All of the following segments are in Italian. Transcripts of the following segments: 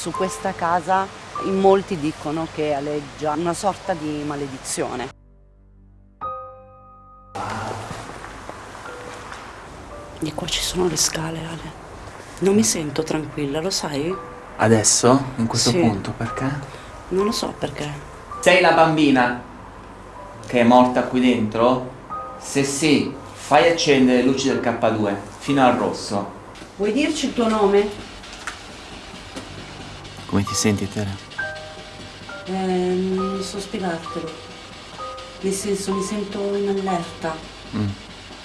su questa casa in molti dicono che aleggia una sorta di maledizione. E qua ci sono le scale, Ale. Non mi sento tranquilla, lo sai? Adesso? In questo Sì. punto? Perché? Non lo so perché. Sei la bambina che è morta qui dentro? Se sì, fai accendere le luci del K2 fino al rosso. Vuoi dirci il tuo nome? Come ti senti, Tere? Eh, non so spiegartelo. Nel senso, mi sento in allerta. Mm.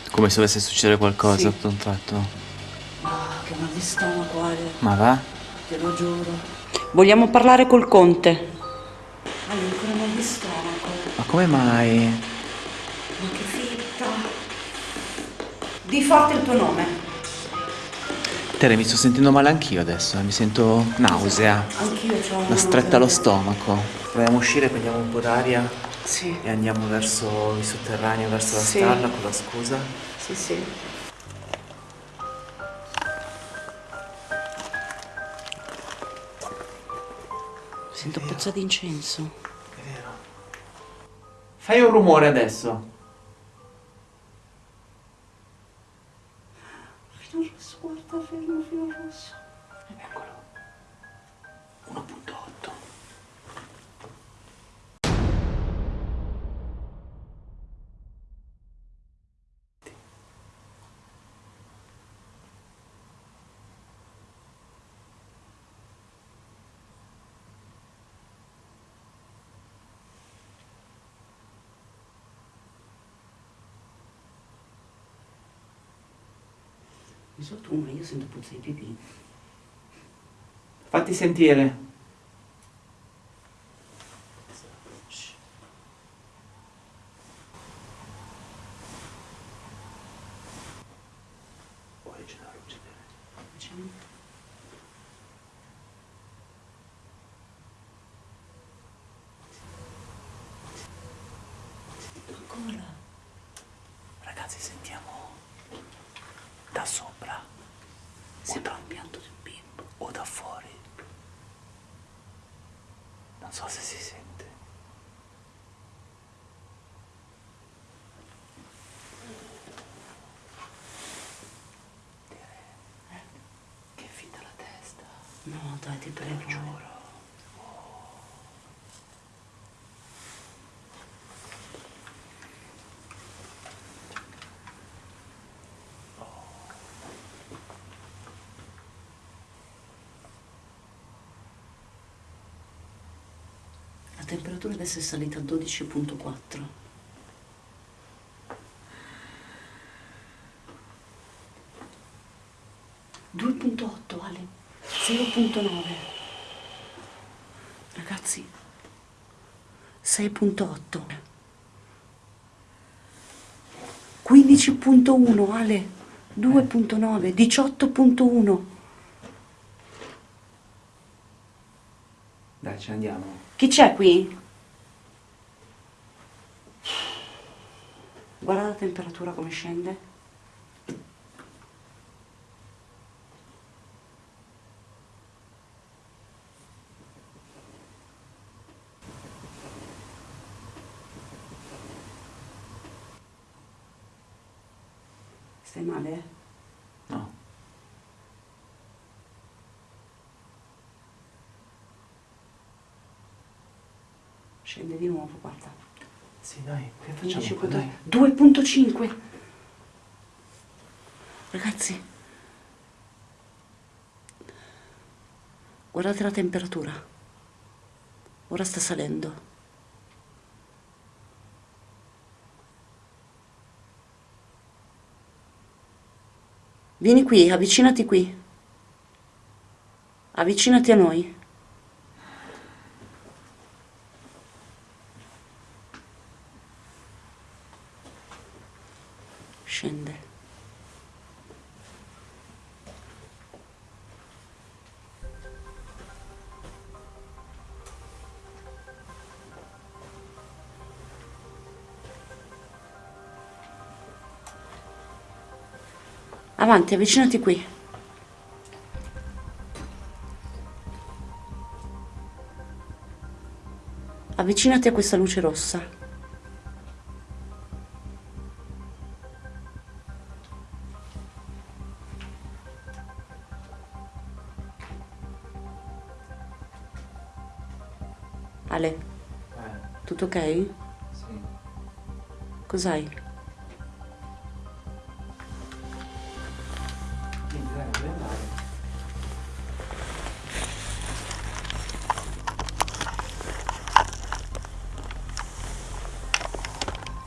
Come se dovesse succedere qualcosa Sì. tutto un tratto. Ah, che mal di stomaco, Ale. Ma va? Te lo giuro. Vogliamo parlare col conte. Ale, ancora mal di stomaco. Ma come mai? Ma che fitta. Di forte il tuo nome. Tere, mi sto sentendo male anch'io adesso, mi sento nausea. Anch'io ho Una stretta allo stomaco. Dobbiamo uscire, prendiamo un po' d'aria Sì, e andiamo verso il sotterraneo, verso la Sì. stalla con la scusa. sì, sì. Sento puzza di incenso. È vero. Fai un rumore adesso. Guarda, fermo fino al rosso. Eccolo. 1.8. Non so tu, ma io sento puzza di pipì. Fatti sentire. Ancora. Ragazzi, sentiamo da sopra Sembra un pianto di un bimbo. o da fuori. Non so se si sente. Che fitta la testa. No, dai, ti prego. Giuro. La temperatura adesso è salita a 12.4. ...2.8 Ale, 0.9 Ragazzi, 6.8 15.1 Ale, 2.9 18.1 Dai, ne andiamo. Chi c'è qui? Guarda la temperatura come scende. Stai male? No. Scende di nuovo, guarda. Sì, dai, che facciamo? qua, 15.2. Dai. 2.5 Ragazzi Guardate la temperatura Ora sta salendo Vieni qui, avvicinati qui Avvicinati a noi avanti avvicinati qui avvicinati a questa luce rossa Ale eh. tutto ok? Sì. cos'hai?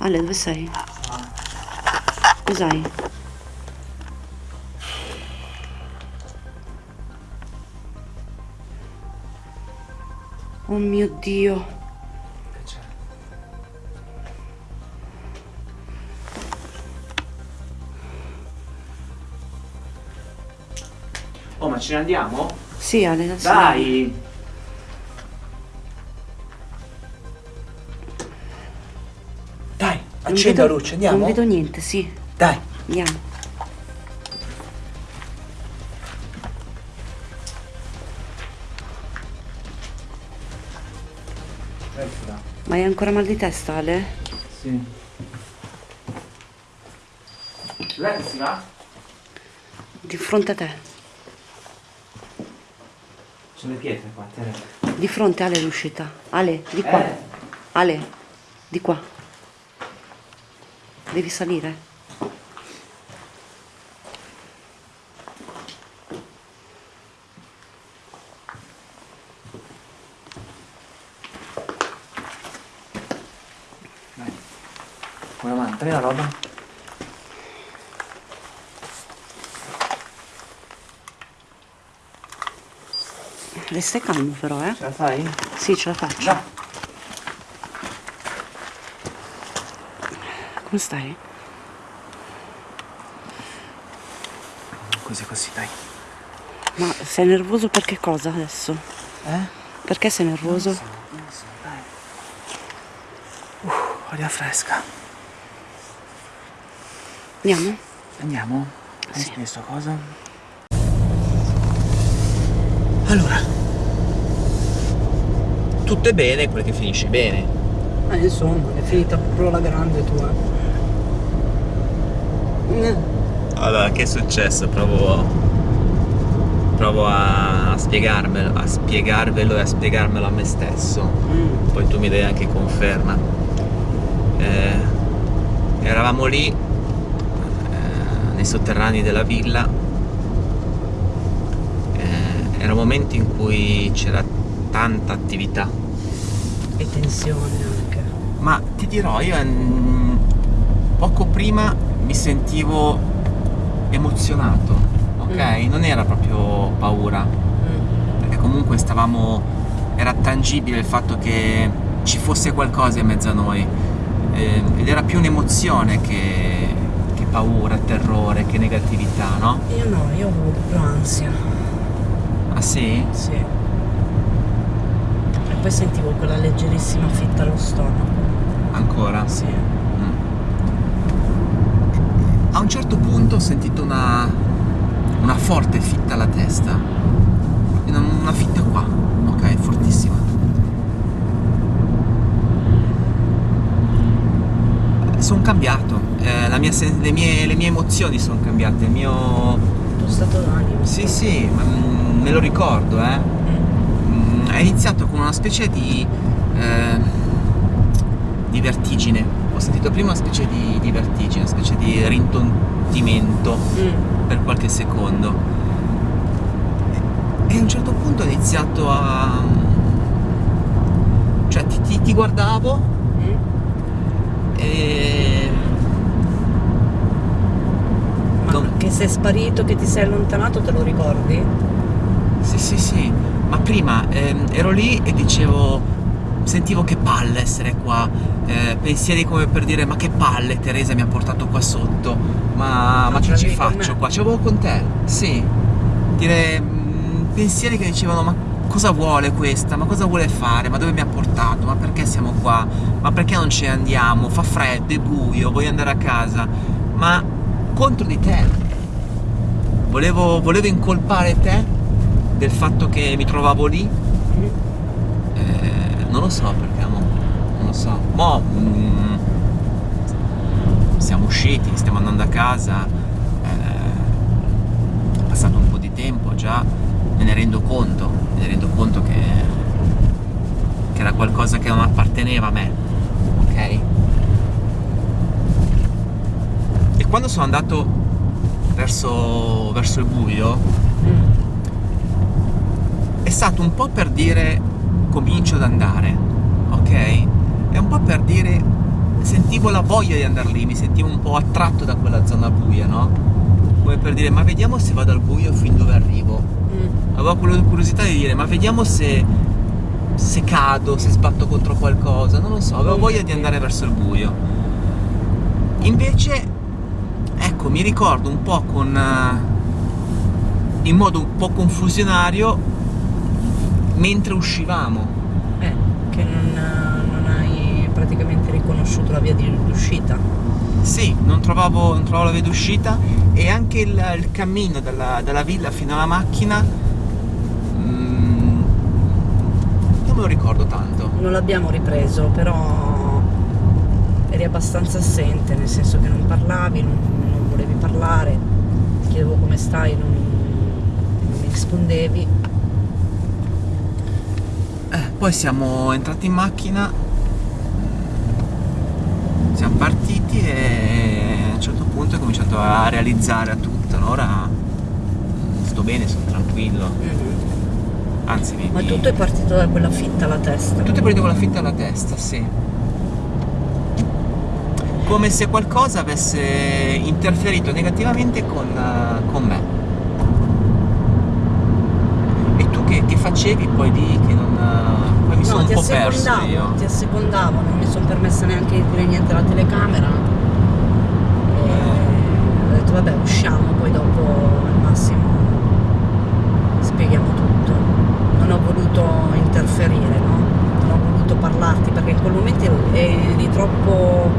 Ale, dove sei? Cos'hai? Oh mio Dio. Oh, ma ce ne andiamo? Sì, Ale, adesso. Dai! Vedo- la luce, andiamo? Non vedo niente, sì. Dai. Andiamo. Ma hai ancora mal di testa, Ale? Sì. Dov'è che si va? Di fronte a te. C'è le pietre qua, Tere. Di fronte Ale l'uscita. Ale, di qua. Eh. Ale, di qua. Devi salire. Dai. Una mano, prendi la roba. Resta calmo però, eh? Ce la fai? Sì, ce la faccio. Già. Come stai? Così così, dai. Ma sei nervoso per che cosa adesso? Eh? Perché sei nervoso? Non so, dai. Uh, aria fresca. Andiamo? Andiamo? Hai Sì. spesso cosa? Allora. Tutto è bene, quel che finisce bene. Eh, insomma, è finita proprio la grande tua. Allora, che è successo? Provo. Provo a spiegarmelo, a spiegarvelo e a spiegarmelo a me stesso. Mm. Poi tu mi dai anche conferma. Eh, eravamo lì, eh, nei sotterranei della villa. Eh, era un momento in cui c'era tanta attività. E tensione anche. Ma ti dirò, io mm, poco prima mi sentivo emozionato, ok? Non era proprio paura, Mm. perché comunque stavamo, era tangibile il fatto che ci fosse qualcosa in mezzo a noi eh, ed era più un'emozione che, che paura, terrore, che negatività, no? Io no, io ho avuto più ansia. Ah sì? Sì. Poi sentivo quella leggerissima fitta allo stomaco. Ancora? Sì. Mm. A un certo punto ho sentito una, una forte fitta alla testa. Una, una fitta qua, ok, fortissima. Sono cambiato, eh, la mia le, mie, le mie emozioni sono cambiate, il mio... Il tuo stato d'animo. Sì, sì, ma, mm, me lo ricordo, eh. Mm. Mm, è iniziato con una specie di, eh, di vertigine. Ho sentito prima una specie di, di vertigine, una specie di rintontimento Mm. per qualche secondo. E a un certo punto ho iniziato a... cioè ti, ti- ti guardavo Mm. e... Ma Non- che sei sparito, che ti sei allontanato, te lo ricordi? Sì, sì, sì, ma prima ehm, ero lì e dicevo, sentivo che palle essere qua, eh, pensieri come per dire ma che palle Teresa mi ha portato qua sotto, ma, Ma che ci faccio qua? Ce l'avevo con te, sì, dire mm, pensieri che dicevano ma cosa vuole questa, ma cosa vuole fare, ma dove mi ha portato, ma perché siamo qua, ma perché non ce ne andiamo, fa freddo, è buio, voglio andare a casa, ma contro di te. Volevo, volevo incolpare te del fatto che mi trovavo lì. Mm. Eh, non lo so perché amo. lo so. Mo' mm, siamo usciti, stiamo andando a casa, eh, è passato un po' di tempo già, me ne rendo conto, me ne rendo conto che, che era qualcosa che non apparteneva a me, ok? E quando sono andato verso, verso il buio, Mm. È stato un po' per dire comincio ad andare, ok? È un po' per dire sentivo la voglia di andare lì, mi sentivo un po' attratto da quella zona buia, no? Come per dire ma vediamo se vado al buio fin dove arrivo. Mm. Avevo quella curiosità di dire ma vediamo se, se cado, se sbatto contro qualcosa, non lo so, avevo Mm, voglia di andare verso il buio. Invece, ecco, mi ricordo un po' con... eh, in modo un po' confusionario mentre uscivamo. Eh, che non, non hai praticamente riconosciuto la via di d'uscita. Sì, non trovavo, non trovavo la via d'uscita e anche il, il cammino dalla, dalla villa fino alla macchina mm, non me lo ricordo tanto. Non l'abbiamo ripreso, però eri abbastanza assente, nel senso che non parlavi, non, non volevi parlare, ti chiedevo come stai, non, non mi rispondevi. Eh, poi siamo entrati in macchina, siamo partiti e a un certo punto ho cominciato a realizzare a tutto, no? ora mm, sto bene, sono tranquillo, anzi mi... Ma tutto è partito da quella fitta alla testa. Tutto è partito con la fitta alla testa, sì. Come se qualcosa avesse interferito negativamente con, eh, con me. E tu che, che facevi poi lì che non. eh, Poi mi sono No, un ti po' perso io. ti assecondavo, non mi sono permessa neanche di dire niente alla telecamera. E ho detto vabbè usciamo, poi dopo al massimo spieghiamo tutto. Non ho voluto interferire, no? Non ho voluto parlarti perché in quel momento eri troppo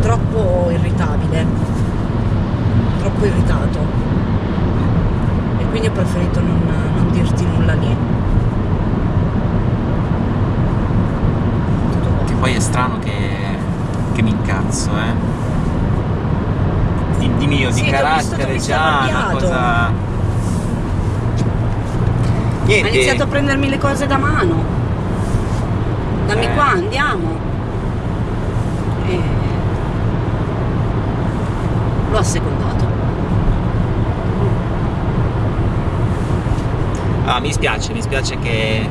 troppo irritabile, troppo irritato. Quindi ho preferito non, non dirti nulla lì. Tutto qua. Che poi è strano che, che mi incazzo, eh. Di, di mio, Sì, di visto carattere sei già, una cosa. Ha Niente. iniziato a prendermi le cose da mano. Dammi Eh. qua, andiamo. E... L'ho assecondato. Ah, mi spiace, mi spiace che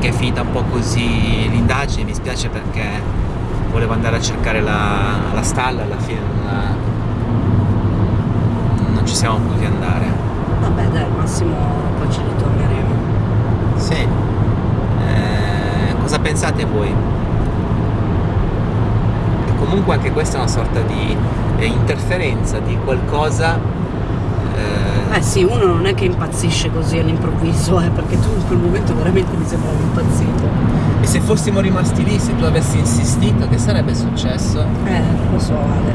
che è finita un po' così l'indagine, mi spiace perché volevo andare a cercare la, la stalla, alla fine non, non ci siamo potuti andare. Vabbè dai, al massimo poi ci ritorneremo. Sì. Eh, cosa pensate voi? Che comunque anche questa è una sorta di eh, interferenza di qualcosa eh, Eh sì, uno non è che impazzisce così all'improvviso, eh, perché tu in quel momento veramente mi sembravi impazzito. E se fossimo rimasti lì, se tu avessi insistito, che sarebbe successo? Eh, lo so Ale.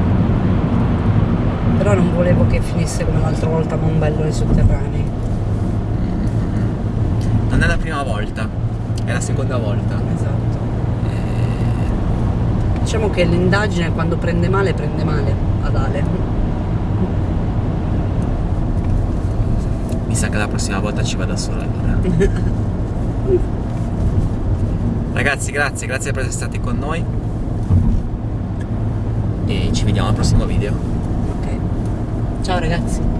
Però non volevo che finisse come l'altra volta a Mombello nei sotterranei. Non è la prima volta, è la seconda volta. Esatto. Diciamo che l'indagine quando prende male, prende male ad Ale. Sa che la prossima volta ci vado da sola allora. Ragazzi, grazie, grazie per essere stati con noi. E ci vediamo al prossimo video. Ok. Ciao ragazzi.